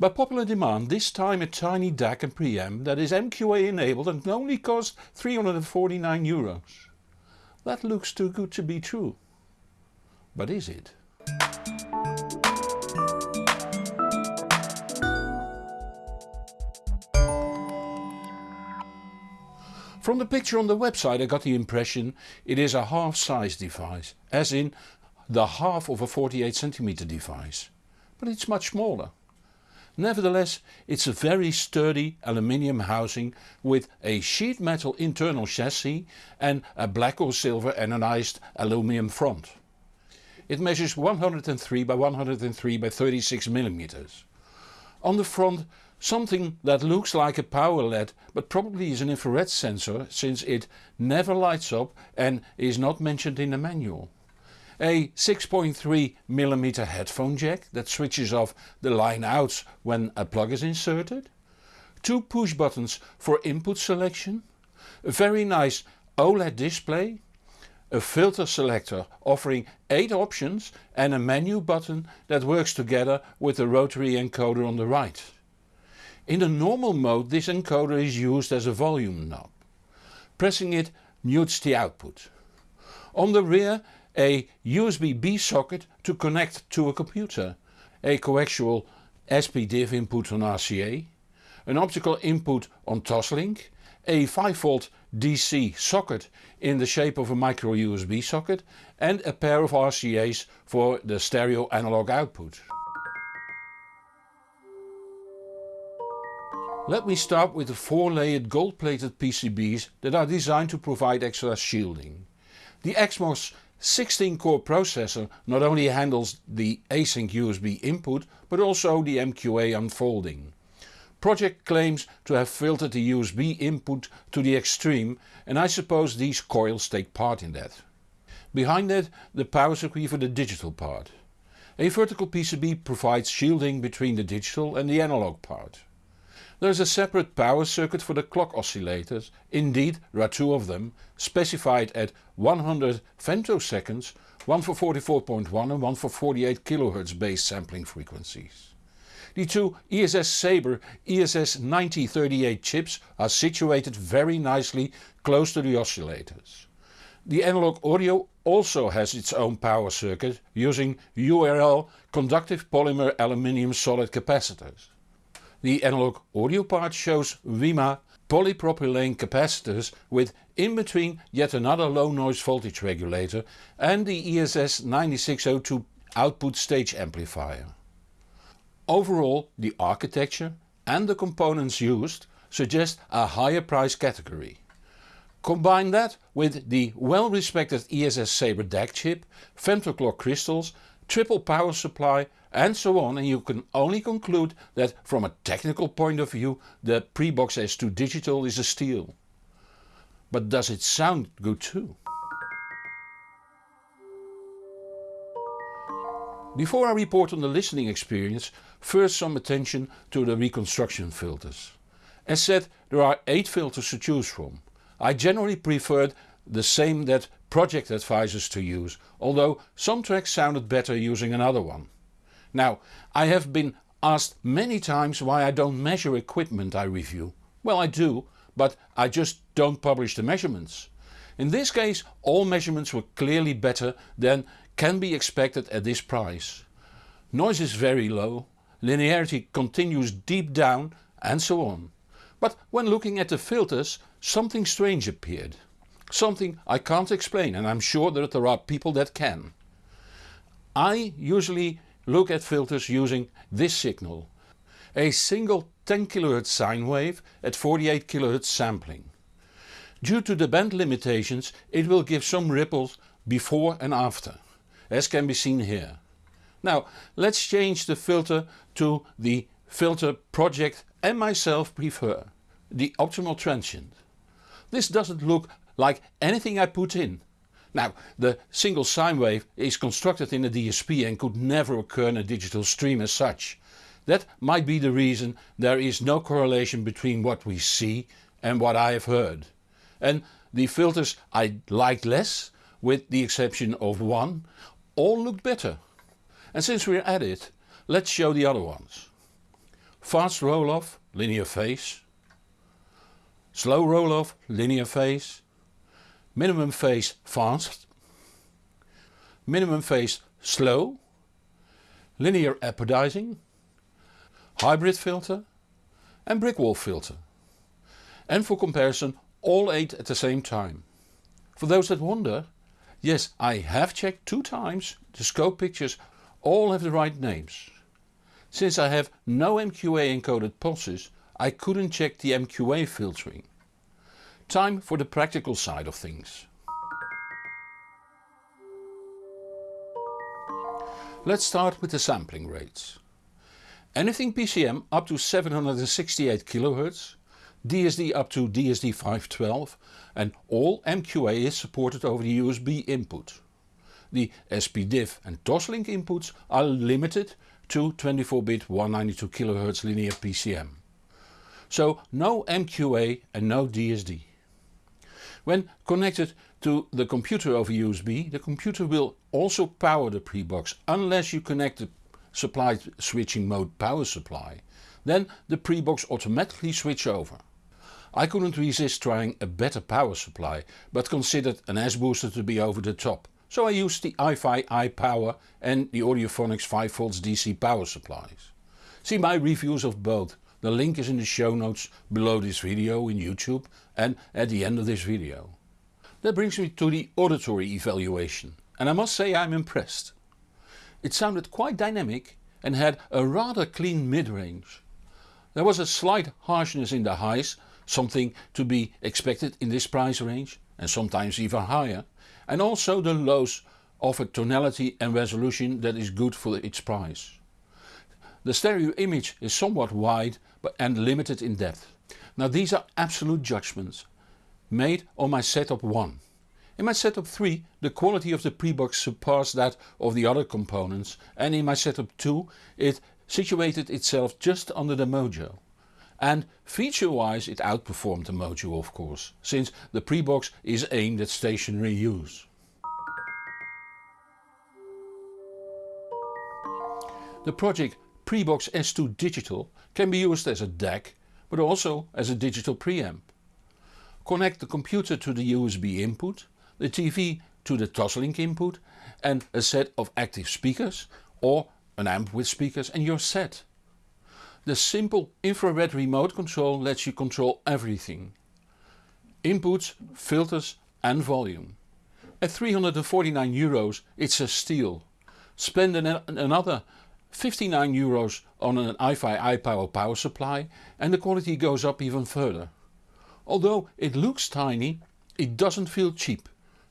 By popular demand this time a tiny DAC and preamp that is MQA enabled and only cost 349 euros. That looks too good to be true. But is it? From the picture on the website I got the impression it is a half size device, as in the half of a 48 cm device, but it's much smaller. Nevertheless it's a very sturdy aluminium housing with a sheet metal internal chassis and a black or silver anodized aluminium front. It measures 103 by 103 by 36 mm. On the front Something that looks like a power LED but probably is an infrared sensor since it never lights up and is not mentioned in the manual. A 6.3mm headphone jack that switches off the line outs when a plug is inserted. Two push buttons for input selection. A very nice OLED display. A filter selector offering 8 options and a menu button that works together with the rotary encoder on the right. In the normal mode this encoder is used as a volume knob. Pressing it mutes the output. On the rear a USB-B socket to connect to a computer, a coaxial SPDIF input on RCA, an optical input on Toslink, a 5V DC socket in the shape of a micro USB socket and a pair of RCA's for the stereo analog output. Let me start with the 4 layered gold plated PCBs that are designed to provide extra shielding. The XMOS 16 core processor not only handles the async USB input but also the MQA unfolding. Pro-Ject claims to have filtered the USB input to the extreme and I suppose these coils take part in that. Behind that the power circuit for the digital part. A vertical PCB provides shielding between the digital and the analog part. There is a separate power circuit for the clock oscillators, indeed there are two of them, specified at 100 femtoseconds, one for 44.1 and one for 48 kHz base sampling frequencies. The two ESS Sabre ESS 9038 chips are situated very nicely close to the oscillators. The analog audio also has its own power circuit using URL conductive polymer aluminium solid capacitors. The analog audio part shows WIMA polypropylene capacitors with in between yet another low noise voltage regulator and the ESS 9602 output stage amplifier. Overall the architecture and the components used suggest a higher price category. Combine that with the well respected ESS Sabre DAC chip, femtoclock crystals, triple power supply and so on and you can only conclude that from a technical point of view the Pre Box S2 Digital is a steal. But does it sound good too? Before I report on the listening experience, first some attention to the reconstruction filters. As said there are 8 filters to choose from. I generally preferred the same that Pro-Ject advisors to use, although some tracks sounded better using another one. Now I have been asked many times why I don't measure equipment I review. Well I do, but I just don't publish the measurements. In this case all measurements were clearly better than can be expected at this price. Noise is very low, linearity continues deep down and so on. But when looking at the filters something strange appeared. Something I can't explain and I'm sure that there are people that can. I usually look at filters using this signal. A single 10 kHz sine wave at 48 kHz sampling. Due to the band limitations it will give some ripples before and after, as can be seen here. Now let's change the filter to the filter Pro-Ject and myself prefer, the optimal transient. This doesn't look like anything I put in, now the single sine wave is constructed in a DSP and could never occur in a digital stream as such. That might be the reason there is no correlation between what we see and what I have heard. And the filters I liked less, with the exception of one, all looked better. And since we're at it, let's show the other ones. fast roll off, linear phase, slow roll off, linear phase, minimum phase fast, minimum phase slow, linear apodizing, hybrid filter and brick wall filter. And for comparison all 8 at the same time. For those that wonder, yes I have checked two times the scope pictures all have the right names. Since I have no MQA encoded pulses I couldn't check the MQA filtering. Time for the practical side of things. Let's start with the sampling rates. Anything PCM up to 768 kHz, DSD up to DSD 512 and all MQA is supported over the USB input. The SPDIF and Toslink inputs are limited to 24-bit 192 kHz linear PCM. So no MQA and no DSD. When connected to the computer over USB the computer will also power the prebox unless you connect the supplied switching mode power supply. Then the prebox automatically switch over. I couldn't resist trying a better power supply but considered an S-booster to be over the top so I used the iFi iPower and the Audiophonics 5V DC power supplies. See my reviews of both, the link is in the show notes below this video in YouTube and at the end of this video. That brings me to the auditory evaluation and I must say I'm impressed. It sounded quite dynamic and had a rather clean mid-range. There was a slight harshness in the highs, something to be expected in this price range and sometimes even higher and also the lows offer tonality and resolution that is good for its price. The stereo image is somewhat wide and limited in depth. Now these are absolute judgments made on my setup 1. In my setup 3 the quality of the prebox surpassed that of the other components and in my setup 2 it situated itself just under the Mojo. And feature wise it outperformed the Mojo of course, since the prebox is aimed at stationary use. The Pro-Ject Prebox S2 Digital can be used as a DAC but also as a digital preamp. Connect the computer to the USB input, the TV to the Toslink input and a set of active speakers or an amp with speakers and you're set. The simple infrared remote control lets you control everything. Inputs, filters and volume. At 349 euros it's a steal. Spend an another 59 euros on an iFi iPower power supply and the quality goes up even further. Although it looks tiny, it doesn't feel cheap.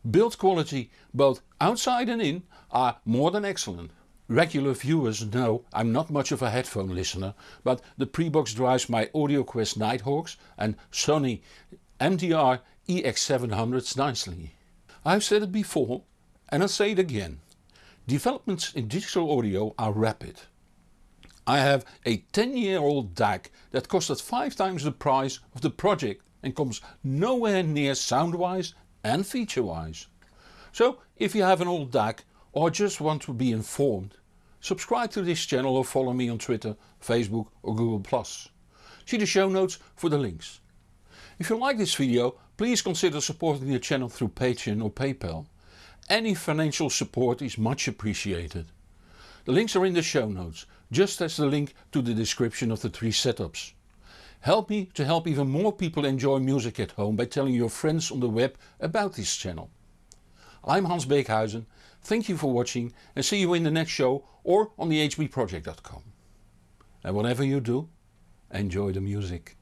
Build quality both outside and in are more than excellent. Regular viewers know I'm not much of a headphone listener but the prebox drives my AudioQuest Nighthawks and Sony MDR EX700s nicely. I've said it before and I'll say it again. Developments in digital audio are rapid. I have a 10 year old DAC that costed 5 times the price of the Pro-Ject and comes nowhere near sound wise and feature wise. So if you have an old DAC or just want to be informed Subscribe to this channel or follow me on Twitter, Facebook or Google+. See the show notes for the links. If you like this video please consider supporting the channel through Patreon or PayPal. Any financial support is much appreciated. The links are in the show notes, just as the link to the description of the three setups. Help me to help even more people enjoy music at home by telling your friends on the web about this channel. I'm Hans Beekhuyzen Thank you for watching and see you in the next show or on the hbproject.com. And whatever you do, enjoy the music.